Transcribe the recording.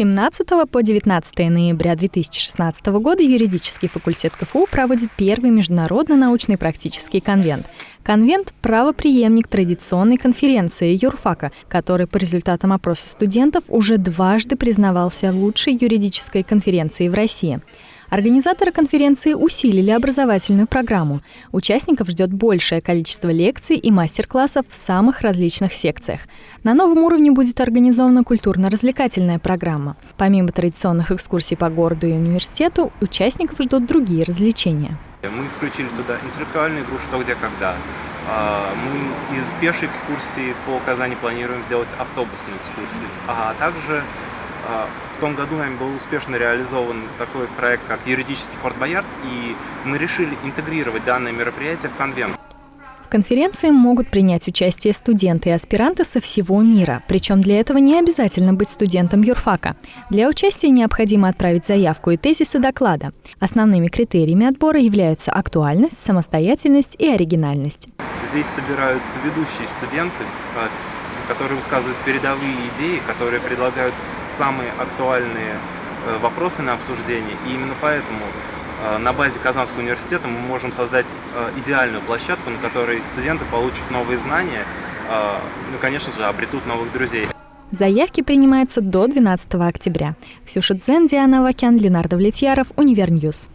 17 по 19 ноября 2016 года юридический факультет КФУ проводит первый международный научный практический конвент. Конвент – правоприемник традиционной конференции юрфака, который по результатам опроса студентов уже дважды признавался лучшей юридической конференцией в России. Организаторы конференции усилили образовательную программу. Участников ждет большее количество лекций и мастер-классов в самых различных секциях. На новом уровне будет организована культурно-развлекательная программа. Помимо традиционных экскурсий по городу и университету, участников ждут другие развлечения. Мы включили туда интеллектуальную игру «Что, где, когда». А, мы из пешей экскурсии по Казани планируем сделать автобусную экскурсию, а также в том году нами был успешно реализован такой проект, как юридический Форт Боярд, и мы решили интегрировать данное мероприятие в конвент. В конференции могут принять участие студенты и аспиранты со всего мира. Причем для этого не обязательно быть студентом юрфака. Для участия необходимо отправить заявку и тезисы доклада. Основными критериями отбора являются актуальность, самостоятельность и оригинальность. Здесь собираются ведущие студенты, а, которые высказывают передовые идеи, которые предлагают самые актуальные э, вопросы на обсуждение. И именно поэтому э, на базе Казанского университета мы можем создать э, идеальную площадку, на которой студенты получат новые знания, ну, конечно же, обретут новых друзей. Заявки принимаются до 12 октября. Ксюша Дзен, Диана Вакян, Ленардо Влетьяров, Univer News.